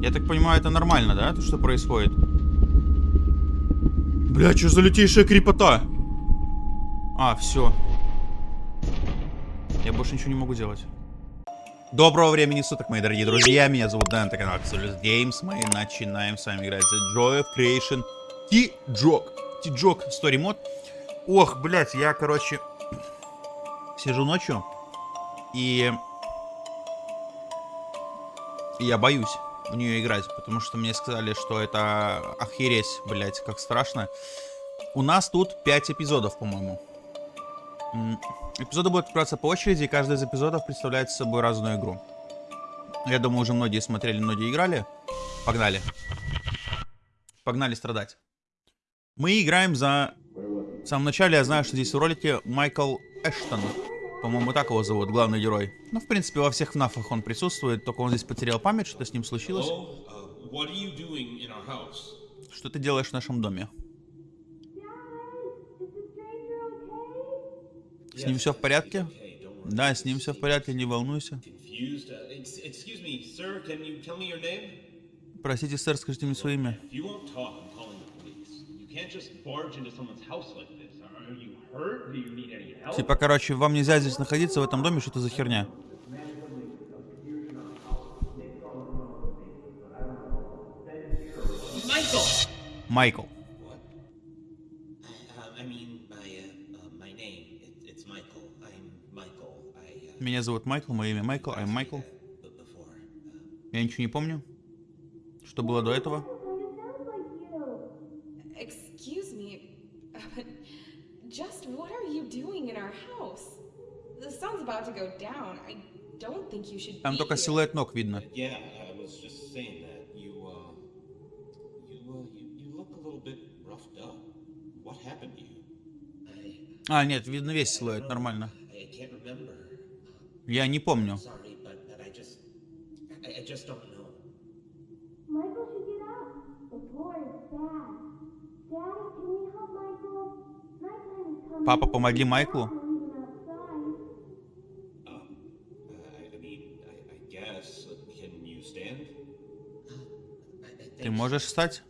Я так понимаю, это нормально, да, то, что происходит? Бля, что за лютейшая крепота? А, все. Я больше ничего не могу делать. Доброго времени суток, мои дорогие друзья. Меня зовут Дэн, это канал Absolute Games. Мы начинаем с вами играть за Joy of Creation T-Jog. T-Jog Story Mod. Ох, блядь, я, короче, сижу ночью и я боюсь в нее играть, потому что мне сказали, что это охереть, блядь, как страшно. У нас тут 5 эпизодов, по-моему. Эпизоды будут открываться по очереди, и каждый из эпизодов представляет собой разную игру. Я думаю, уже многие смотрели, многие играли. Погнали. Погнали страдать. Мы играем за... В самом начале я знаю, что здесь в ролике Майкл Эштон. По-моему, так его зовут, главный герой. Ну, в принципе, во всех ФНАФах он присутствует, только он здесь потерял память, что с ним случилось. Uh, что ты делаешь в нашем доме? С ним все в порядке? Да, с ним все в порядке, не волнуйся. Простите, сэр, скажите мне свое имя. Типа, короче, вам нельзя здесь находиться, в этом доме, что-то за херня. Майкл. Меня зовут Майкл, мое имя Майкл, I'm Майкл. Я ничего не помню. Что было до этого? Там только силуэт ног видно. А, нет, видно весь силуэт, нормально. Я не помню. Папа, помоги Майклу. Можешь встать?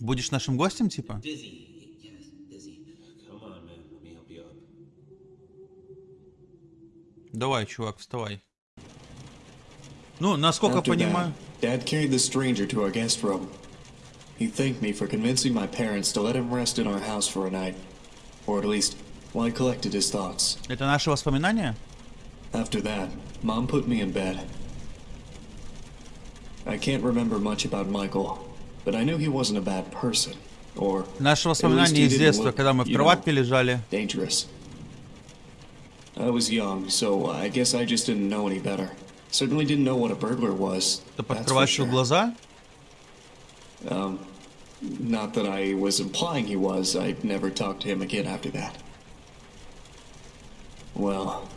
Будешь нашим гостем, типа? Давай, чувак, вставай. Ну, насколько After понимаю... Dad carried the stranger to our guest room. He thanked me for convincing my parents to let him rest in our house for a night. Or at least, while I collected his thoughts. Это наши воспоминания? After that, Mom put me in bed. I can't remember much about Michael, but I knew he wasn't a bad person. Or, Наши воспоминания из детства, когда мы в кроватке лежали. Dangerous. I was young, so I guess I just didn't know any better. Certainly didn't know what a burglar was. Ты подкрываешь sure. глаза? Um, not that I was implying he was. I never talked to him again after that. Well,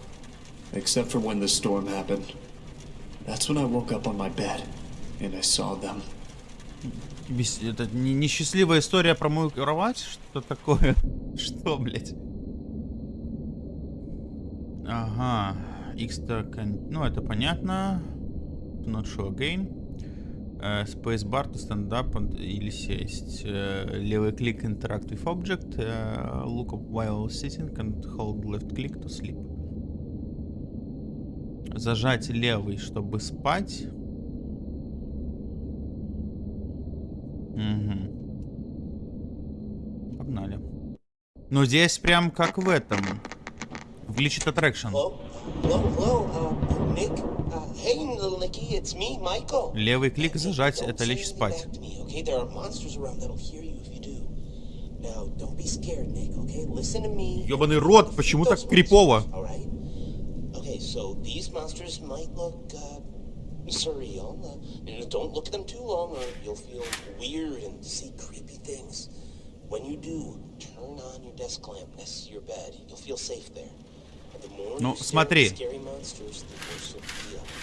except for when the storm happened. That's when I woke up on my bed, And. Это несчастливая история про мою кровать? Что такое? Что, блядь? Ага. X-то... Ну, это понятно. Not show again. Uh, Spacebar to stand up или сесть. Uh, левый клик interactive object. Uh, look up while sitting and hold left click to sleep. Зажать левый, чтобы спать. Угу. Погнали. Ну, здесь прям как в этом. Glitched attraction. Hello? Hello? Hello? Uh, Nick? Uh, hey, little Nicky, it's me, Michael. Левый клик зажать, это лечь спать. Ёбаный рот, почему так крипово? Okay, so these monsters might look, uh, surreal. Uh, don't look at them too long or you'll feel weird and see creepy things. When you do, turn on your desk lamp next to your bed. You'll feel safe there. Ну, смотри.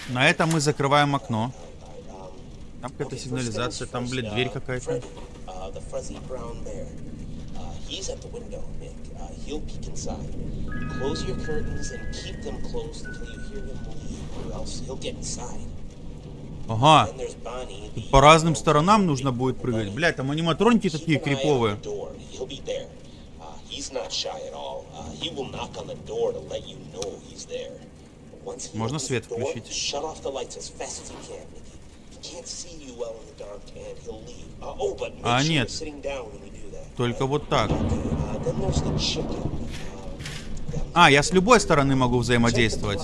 На этом мы закрываем окно. Там какая-то сигнализация, там, блядь, дверь какая-то. He's at the window, Nick. Uh, he'll peek inside. Close your curtains and keep them closed until you hear him leave, or else he'll get inside. Ага. The По разным сторонам нужно будет прыгать. Блядь, там аниматроники такие криповые. Uh. Uh, Можно свет включить? Uh, oh, А, нет. Только вот так. Uh. Uh, А, я с любой стороны могу взаимодействовать.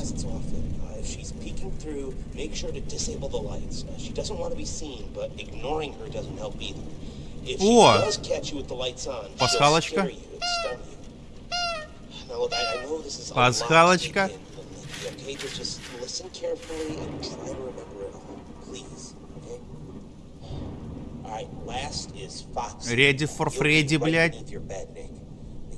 Sure to disable the lights. Uh, she doesn't want to be seen, but ignoring her doesn't help either. If she О! does catch you with the lights on, she'll Пасхалочка. scare you and stun you. Now look, I, I know this is a lot to Пасхалочка. take in, but, Okay, just, just listen carefully and try to remember it all, please. Okay? All right, last is Fox. Ready for Freddy, блядь.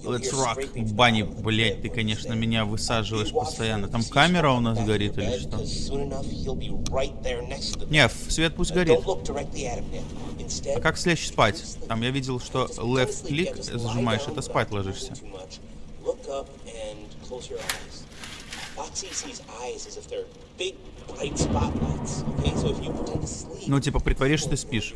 Let's rock. Бани, блядь, ты, конечно, меня высаживаешь постоянно. Там камера у нас горит или что? Не, свет пусть горит. А как слечь спать? Там я видел, что left click зажимаешь, это спать ложишься. Ну, типа, притворишь, что ты спишь.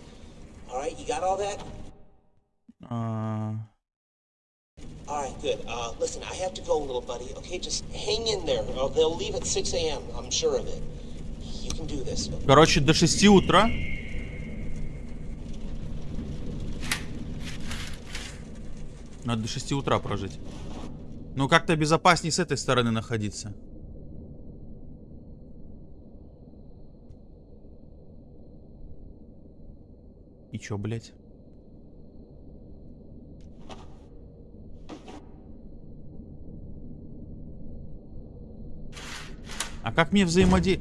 Alright, you got all that? А, Alright, good. Uh, listen, I have to go, little buddy. Okay, just hang in there. Or they'll leave at 6 a.m. I'm sure of it. You can do this. Короче, до 6 утра. Надо до 6 утра прожить. Ну, как-то безопаснее с этой стороны находиться. И чё, блядь? А как мне взаимоде...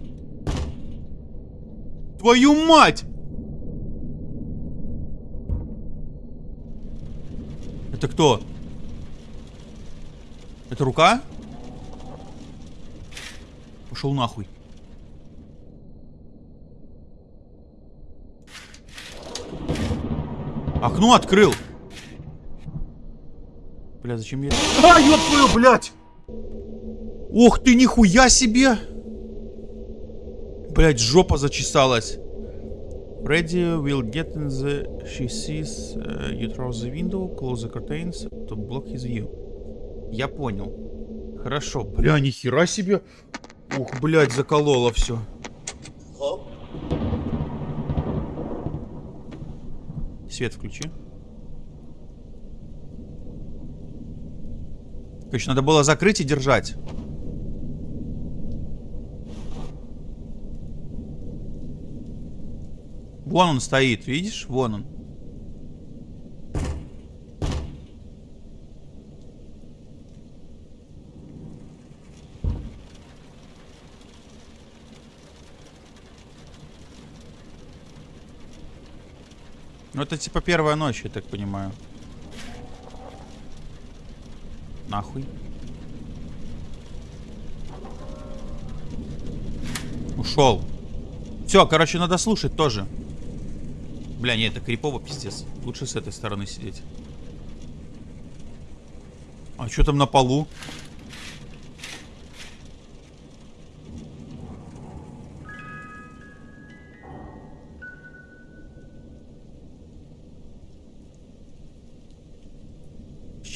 Твою мать! Это кто? Это рука? Пошел нахуй. Окно открыл. Бля, зачем я... А, ёб твою, блядь! Ух ты, нихуя себе! Блять, жопа зачесалась. Freddy will get in the... She sees uh, you through the window, close the curtains to block his view. Я понял. Хорошо. Бля, нихера себе. Ух, блядь, закололо все. Свет включи. Короче, надо было закрыть и держать. Вон он стоит, видишь? Вон он. Ну это типа первая ночь, я так понимаю. Нахуй. Ушел. Все, короче, надо слушать тоже. Бля, не, это крипово, пиздец. Лучше с этой стороны сидеть. А что там на полу?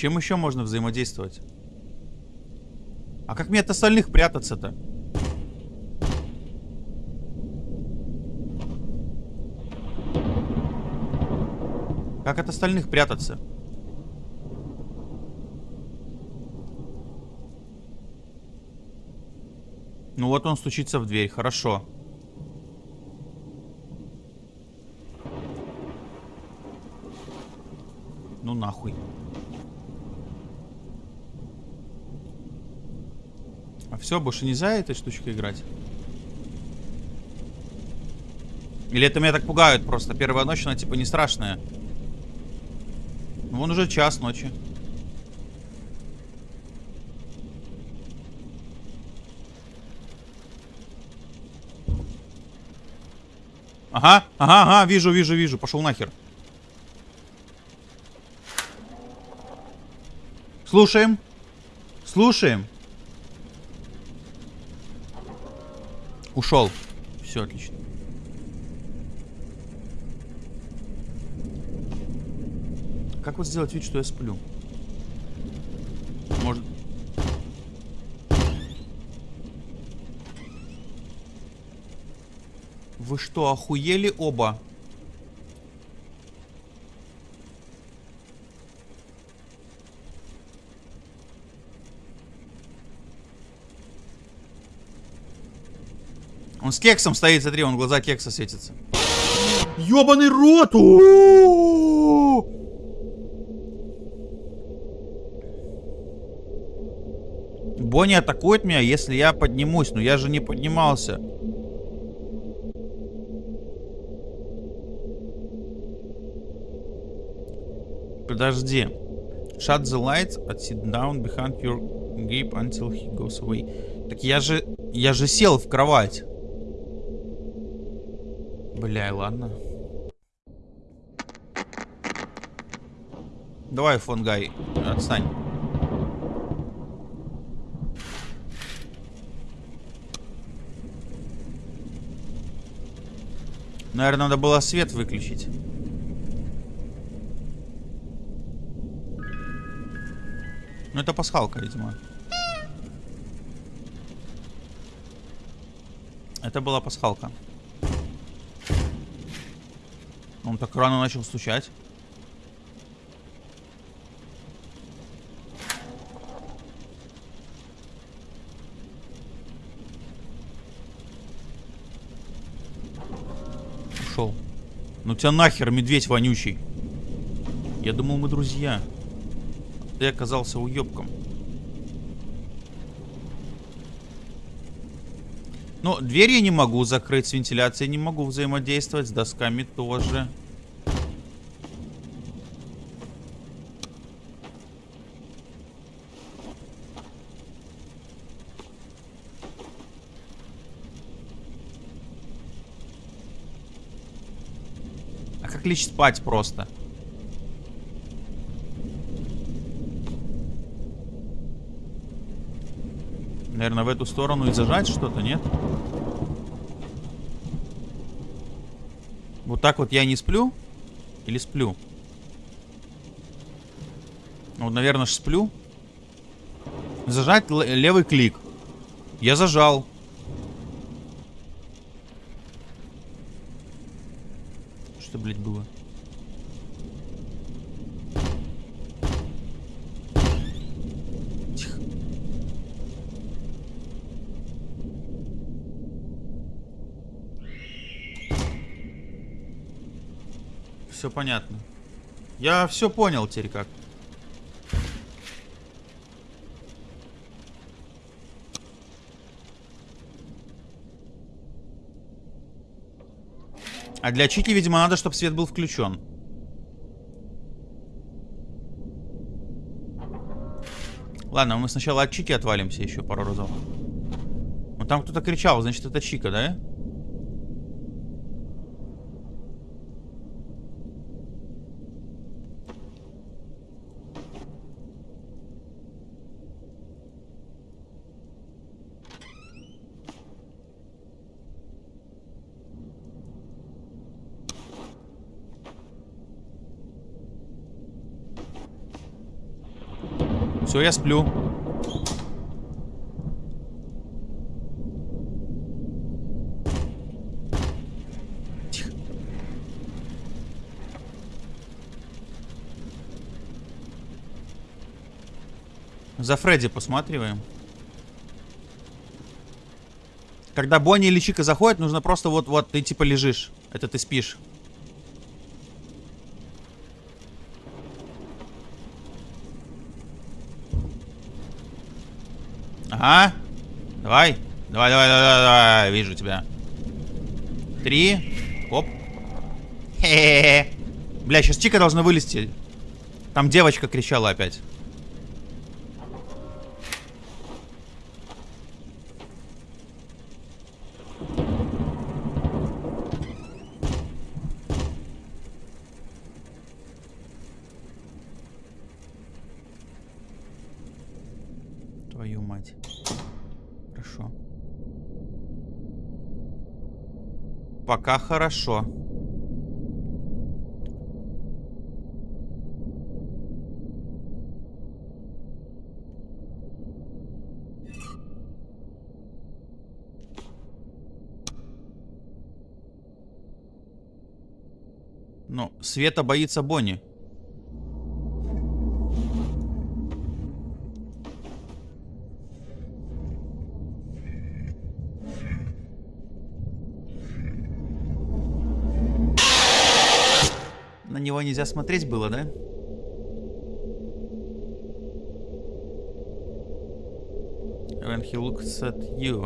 Чем еще можно взаимодействовать? А как мне от остальных прятаться-то? Как от остальных прятаться? Ну вот он стучится в дверь, хорошо. Ну нахуй. А все, больше нельзя этой штучкой играть? Или это меня так пугают просто? Первая ночь, она типа не страшная. Ну, Вон уже час ночи. Ага, ага, ага, вижу, вижу, вижу. Пошел нахер. Слушаем. Слушаем. Ушел. Все отлично. Как вот сделать вид, что я сплю? Может... Вы что, охуели оба? Он с кексом стоит, смотри, он глаза кекса светятся. Ёбаный рот! Бонни атакует меня, если я поднимусь. Но я же не поднимался. Подожди. Shut the lights and sit down behind your gape until he goes away. Так я же... Я же сел в кровать. Бля, ладно. Давай, фонгай, отстань. Наверное, надо было свет выключить. Ну, это пасхалка, видимо. Это была пасхалка. Он так рано начал стучать. Ушел. Ну тебя нахер, медведь вонючий. Я думал, мы друзья. Ты оказался уебком. Ну, дверь я не могу закрыть, с вентиляцией не могу взаимодействовать, с досками тоже. А как лечь спать просто? Наверное, в эту сторону и зажать что-то, нет? Вот так вот я не сплю? Или сплю? Ну, наверное, ж сплю. Зажать левый клик. Я зажал. Что, блядь, было? Тихо. Все понятно. Я все понял теперь как. А для Чики, видимо, надо, чтобы свет был включен. Ладно, мы сначала от Чики отвалимся еще пару разов. Ну там кто-то кричал, значит это Чика, да? Все, я сплю. Тихо. За Фредди посматриваем. Когда Бонни или Чика заходят, нужно просто вот-вот, ты типа лежишь. Это ты спишь. Давай. Давай, давай, давай, давай, давай. Вижу тебя. Три. Оп. Хе-хе-хе. Бля, сейчас Чика должна вылезти. Там девочка кричала опять. Твою мать. Хорошо. Пока хорошо. Ну, Света боится Бонни. Него нельзя смотреть было, да? When he looks at you,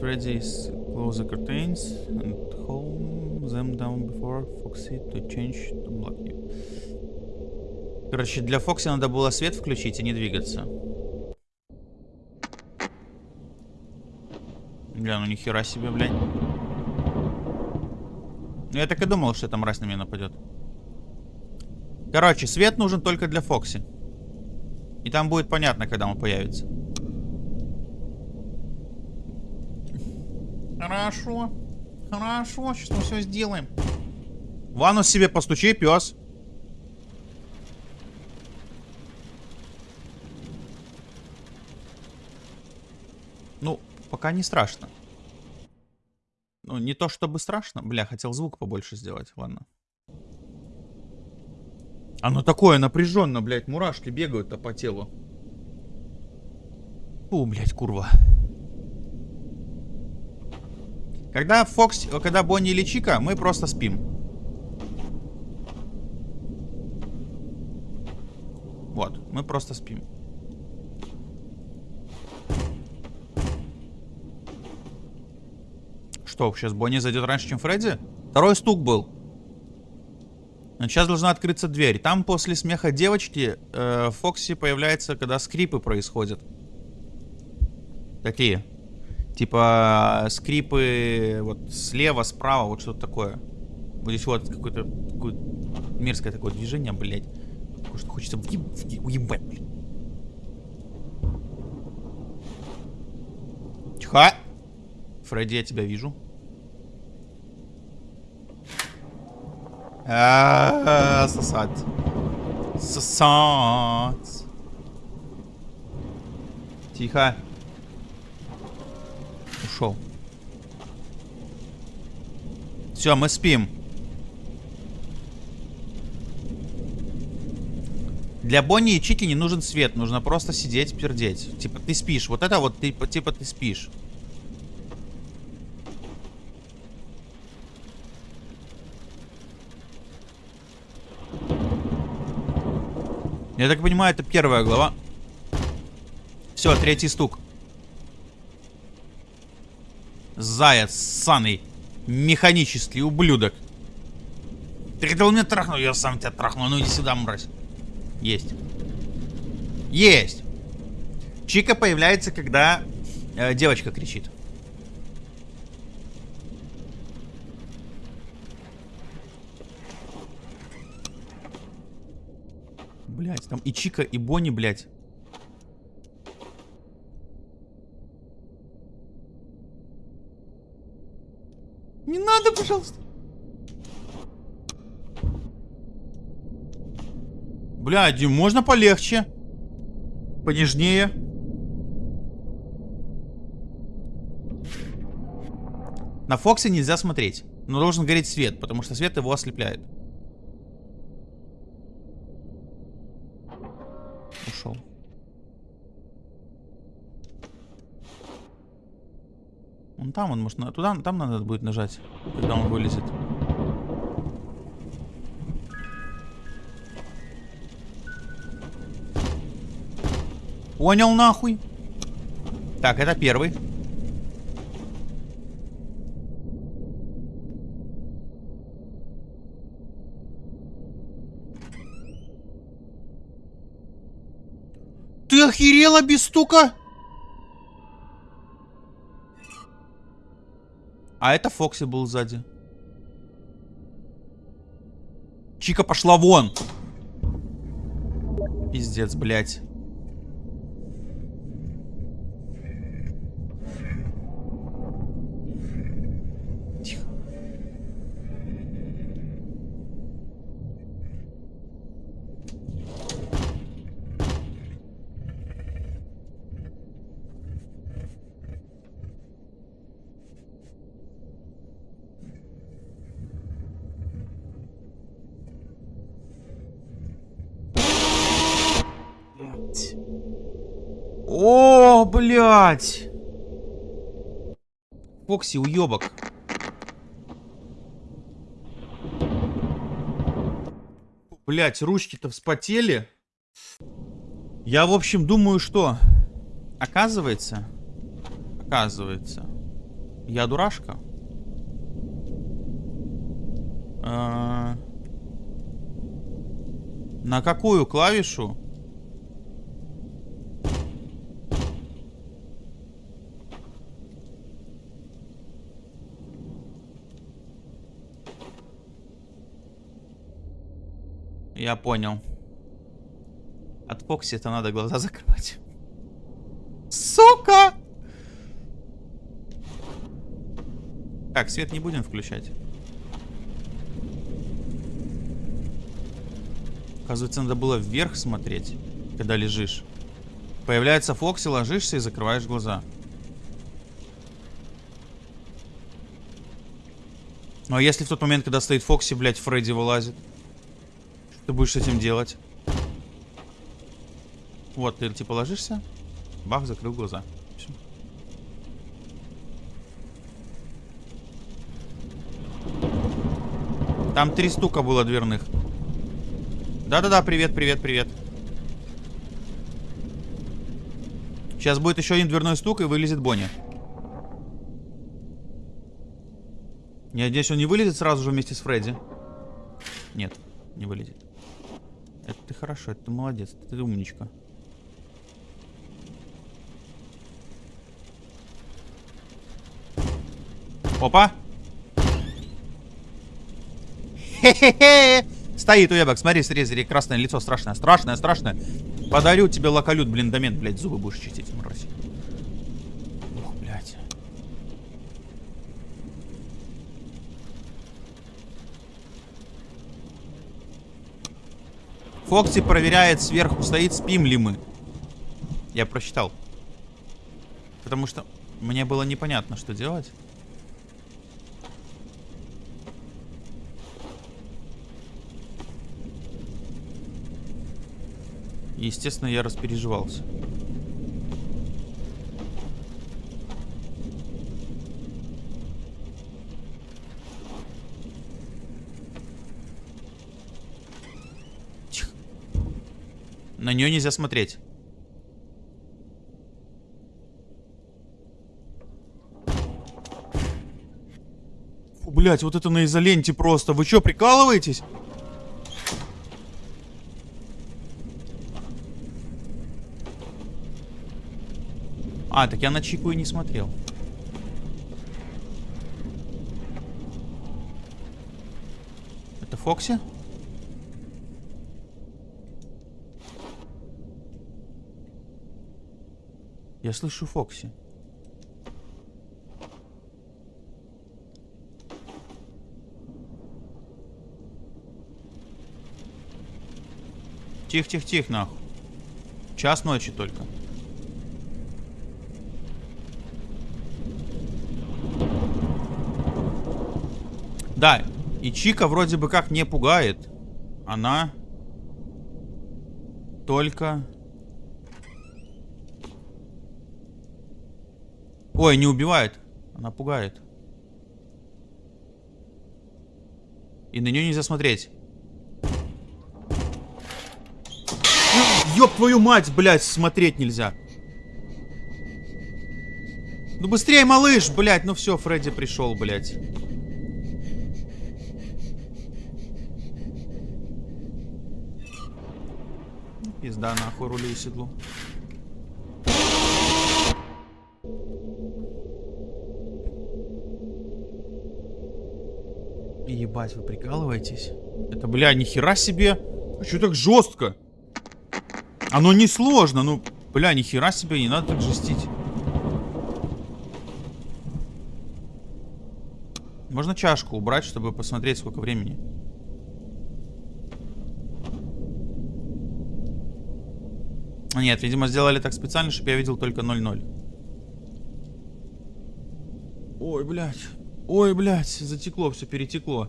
ready to close the curtains and hold them down before Foxy to change to black. Короче, для Фокси надо было свет включить и не двигаться. Бля, ну нихера себе, блядь. Ну, Я так и думал, что эта мразь на меня нападет. Короче, свет нужен только для Фокси. И там будет понятно, когда он появится. Хорошо. Хорошо, сейчас мы все сделаем. Ванну себе постучи, пес. Ну, пока не страшно. Ну, не то чтобы страшно. Бля, хотел звук побольше сделать. Ладно. Оно такое напряженно, блядь. Мурашки бегают-то по телу. Фу, блядь, курва. Когда Фокс, когда Бонни или Чика, мы просто спим. Вот, мы просто спим. Что, сейчас Бонни зайдет раньше, чем Фредди? Второй стук был. Сейчас должна открыться дверь. Там после смеха девочки э, Фокси появляется, когда скрипы происходят. Такие. Типа скрипы вот слева, справа, вот что-то такое. Вот здесь вот какое-то какое мерзкое такое движение, блядь. Такое, что хочется въеб, уебать, блядь. Тихо. Фредди, я тебя вижу. А, -а, -а сосать. Сосать. Тихо. Ушел. Все, мы спим. Для Бонни и Чики не нужен свет, нужно просто сидеть, пердеть. Типа ты спишь. Вот это вот, ты, типа ты спишь. Я так понимаю, это первая глава. Все, третий стук. Заяц, ссаный, механический ублюдок. Ты хотел меня трахнуть, я сам тебя трахну. Ну иди сюда, мразь. Есть. Есть. Чика появляется, когда э, девочка кричит. Блять, там и Чика, и Бонни, блять. Не надо, пожалуйста. Бля, Дим, можно полегче? Понежнее? На Фоксе нельзя смотреть. Но должен гореть свет, потому что свет его ослепляет. Ушел. Он там, он может... Туда, там надо будет нажать, когда он вылезет. Понял нахуй. Так, это первый. Охерела без стука? А это Фокси был сзади. Чика пошла вон. Пиздец, блядь. Блядь. Фокси, уебок. Блять, ручки-то вспотели. Я, в общем, думаю, что... Оказывается... Оказывается... Я дурашка. А, На какую клавишу? Я понял. От Фокси это надо глаза закрывать. Сука! Так, свет не будем включать. Оказывается, надо было вверх смотреть, когда лежишь. Появляется Фокси, ложишься и закрываешь глаза. Ну а если в тот момент, когда стоит Фокси, блядь, Фредди вылазит? Ты будешь с этим делать? Вот, ты типа ложишься, бах, закрыл глаза. Всё. Там три стука было дверных. Да-да-да, привет, привет, привет. Сейчас будет еще один дверной стук и вылезет Бонни. Я надеюсь, он не вылезет сразу же вместе с Фредди. Нет, не вылезет. Хорошо, ты молодец, ты умничка. Опа! Хе-хе-хе! Стоит уебок, смотри, смотри, красное лицо страшное, страшное, страшное. Подарю тебе локалют, блин, домен, блядь, зубы будешь чистить, мразь. Ух, блядь. Фокси проверяет сверху, стоит, спим ли мы. Я просчитал. Потому что мне было непонятно, что делать. Естественно, я распереживался. На нее нельзя смотреть. Фу, блять, вот это на изоленте просто. Вы что, прикалываетесь? А, так я на Чику и не смотрел. Это Фокси? Я слышу Фокси. Тихо-тихо-тихо, нахуй. Час ночи только. Да, и Чика вроде бы как не пугает. Она только... Ой, не убивает. Она пугает. И на нее нельзя смотреть. Ёб твою мать, блядь, смотреть нельзя. Ну быстрее, малыш, блядь. Ну все, Фредди пришел, блядь. Пизда нахуй рулю и седлу. Ебать, вы прикалываетесь? Это, бля, нихера себе. А что так жестко? Оно не сложно, ну, бля, нихера себе, не надо так жестить. Можно чашку убрать, чтобы посмотреть, сколько времени. Нет, видимо, сделали так специально, чтобы я видел только 0-0. Ой, блядь. Ой, блядь, затекло, все перетекло.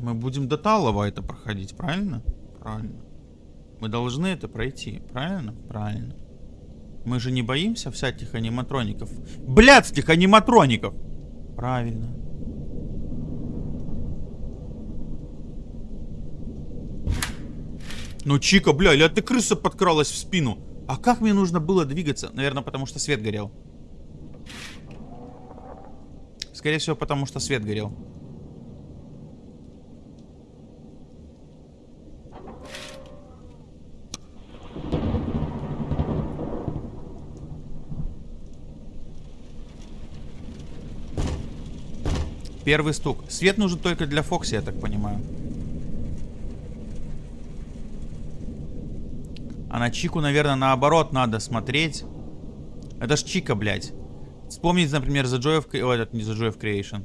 Мы будем до Талова это проходить, правильно? Правильно. Мы должны это пройти, правильно? Правильно. Мы же не боимся всяких аниматроников. Блядских аниматроников! Правильно. Ну, Чика, бля, или ты крыса подкралась в спину? А как мне нужно было двигаться? Наверное, потому что свет горел. Скорее всего, потому что свет горел. Первый стук. Свет нужен только для Фокси, я так понимаю. А на Чику, наверное, наоборот надо смотреть. Это ж Чика, блядь. Вспомнить, например, The Joy of... О, этот не The Joy of Creation.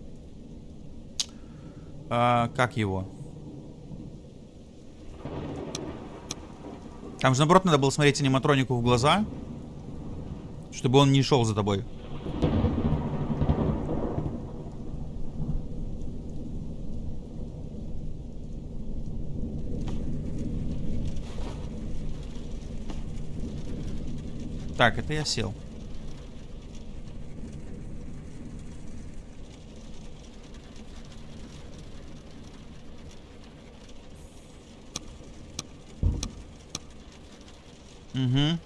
А, как его? Там же, наоборот, надо было смотреть аниматронику в глаза. Чтобы он не шел за тобой. Так, это я сел. Угу.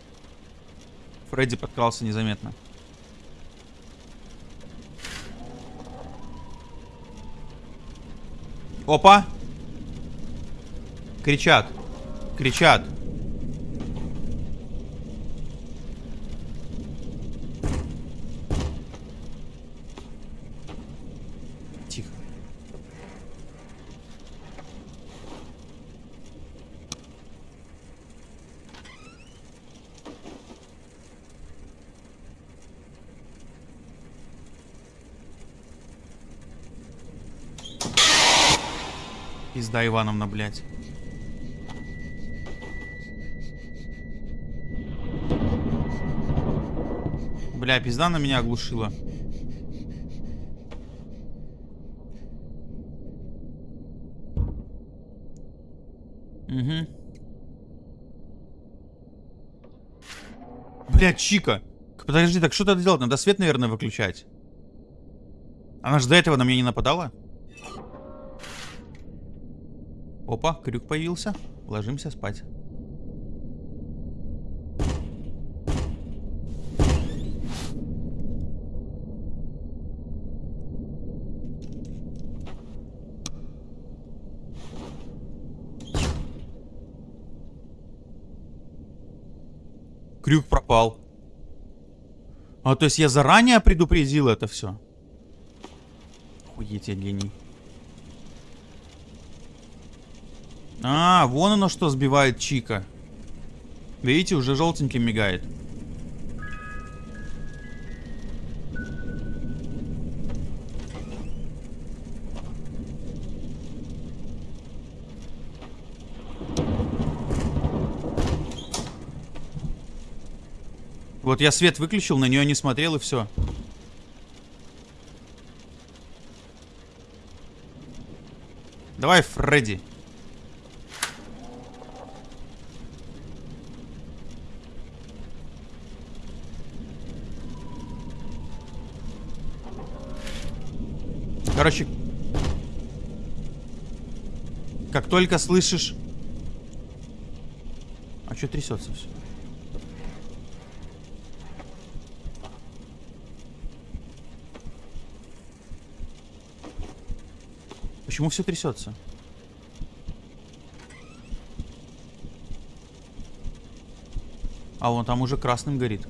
Фредди подкрался незаметно. Опа! Кричат. Кричат. Пизда Ивановна, блядь. Бля, пизда на меня оглушила. Угу. Бля, Чика. Подожди, так что надо делать? Надо свет, наверное, выключать. Она же до этого на меня не нападала? Опа, крюк появился. Ложимся спать. Крюк пропал. А, то есть я заранее предупредил это все? Охуеть, я гений. А, вон оно что сбивает Чика. Видите, уже желтеньким мигает. Вот я свет выключил, на нее не смотрел и все. Давай, Фредди. Короче, как только слышишь... А что трясется все? Почему все трясется? А вон там уже красным горит.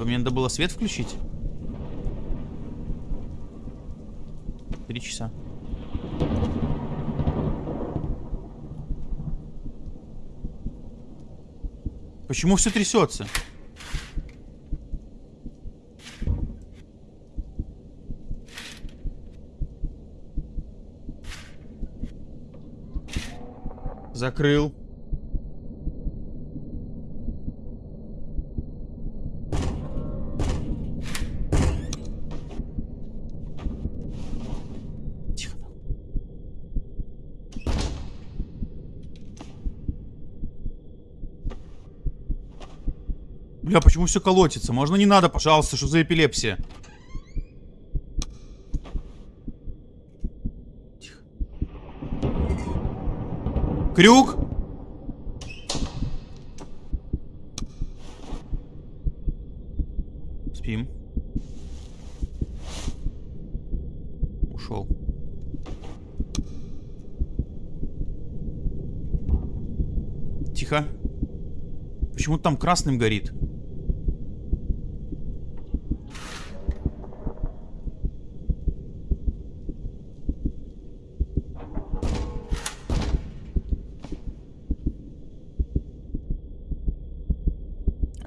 Типа, мне надо было свет включить? Три часа. Почему все трясется? Закрыл. Бля, почему все колотится? Можно не надо, пожалуйста, что за эпилепсия? Тихо. Крюк? Спим. Ушел. Тихо. Почему там красным горит?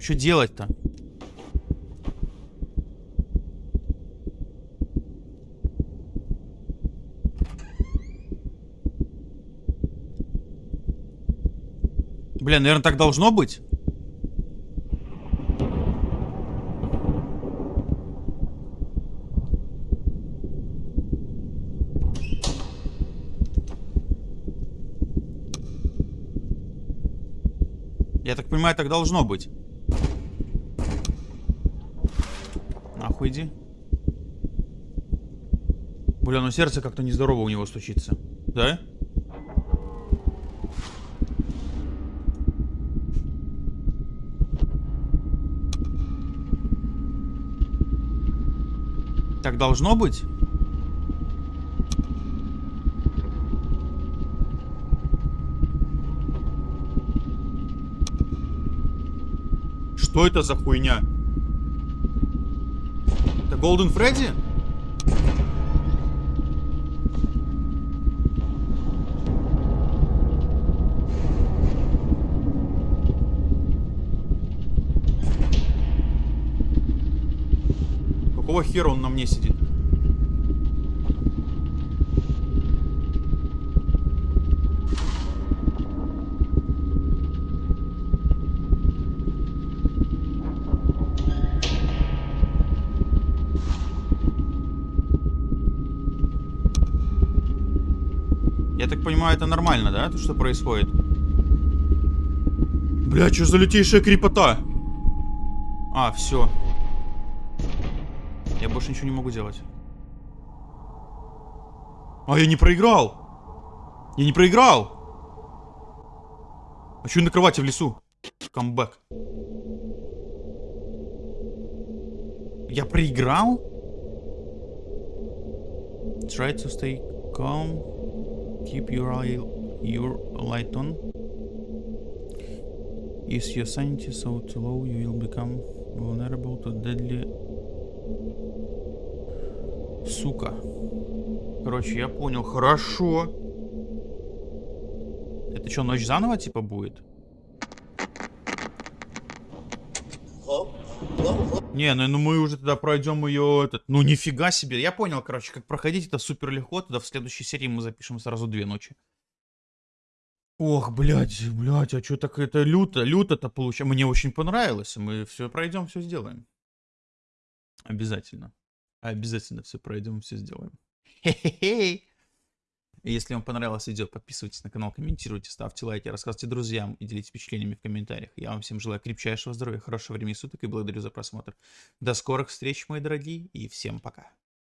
Что делать-то? Бля, наверное, так должно быть. Я так понимаю, так должно быть. Иди. Бля, ну сердце как-то нездорово у него стучится. Да? Так должно быть? Что это за хуйня? Голден Фредди? Какого хера он на мне сидит? Я так понимаю, это нормально, да, то, что происходит? Бля, что за лютейшая крепота? А, все. Я больше ничего не могу делать. А, я не проиграл! Я не проиграл! А что на кровати в лесу? Камбэк. Я проиграл? Try to stay calm. Keep your eye, your light on. Is your sanity so too low, you will become vulnerable to deadly... Сука. Короче, я понял. Хорошо. Это что, ночь заново типа будет? Hello? Hello? Hello? Не, ну, ну мы уже тогда пройдем ее этот. Ну нифига себе. Я понял, короче, как проходить это супер легко. Тогда в следующей серии мы запишем сразу две ночи. Ох, блядь, блядь, а что так это люто, люто-то получается. Мне очень понравилось. Мы все пройдем, все сделаем. Обязательно. Обязательно все пройдем, все сделаем. Хе-хе-хе. Если вам понравилось видео, подписывайтесь на канал, комментируйте, ставьте лайки, рассказывайте друзьям и делитесь впечатлениями в комментариях. Я вам всем желаю крепчайшего здоровья, хорошего времени суток и благодарю за просмотр. До скорых встреч, мои дорогие, и всем пока.